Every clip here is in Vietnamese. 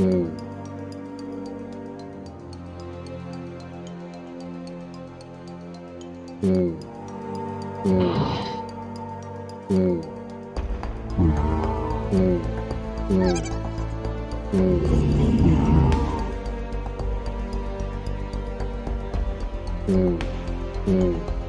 ừ. Ừ. Ừ. Ừ. Ừ. Ừ. Ừ. Ừ. Ừ.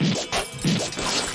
いいですか?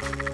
Bye.